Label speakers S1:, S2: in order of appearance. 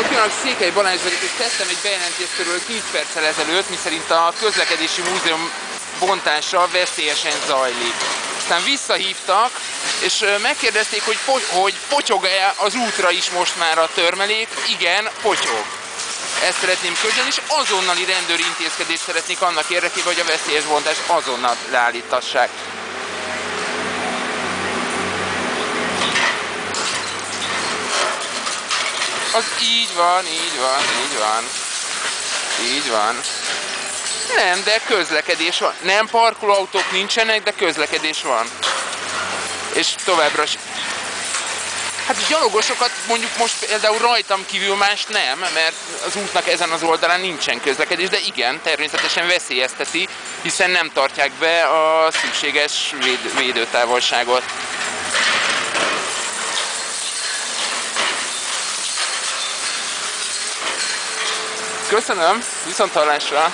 S1: Pillanatnyilag Székely Balázs vagyok, és tettem egy bejelentést kb. 10 perccel ezelőtt, miszerint a közlekedési múzeum bontása veszélyesen zajlik. Aztán visszahívtak, és megkérdezték, hogy, po- hogy potyog-e az útra is most már a törmelék. Igen, potyog. Ezt szeretném közölni, és azonnali rendőri intézkedést szeretnék annak érdekében, hogy a veszélyes bontást azonnal leállítassák. Az így van, így van, így van. Így van. Nem, de közlekedés van. Nem parkolóautók nincsenek, de közlekedés van. És továbbra is. Hát gyalogosokat mondjuk most például rajtam kívül más nem, mert az útnak ezen az oldalán nincsen közlekedés, de igen, természetesen veszélyezteti, hiszen nem tartják be a szükséges véd- védőtávolságot. Köszönöm, viszont hallásra!